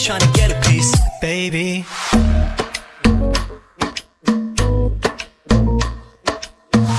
just trying to get a piece, baby.